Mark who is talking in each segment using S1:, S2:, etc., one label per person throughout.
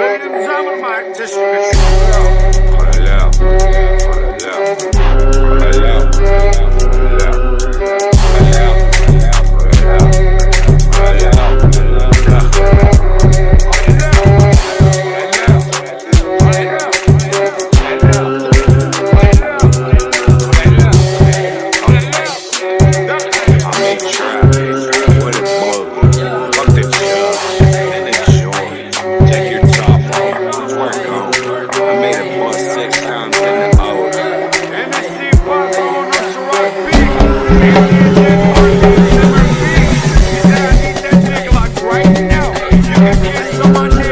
S1: Benim zaman var.
S2: want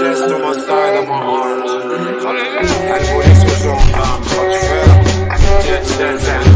S1: chest to my side of my arms. And police was on time. Dead, dead, dead.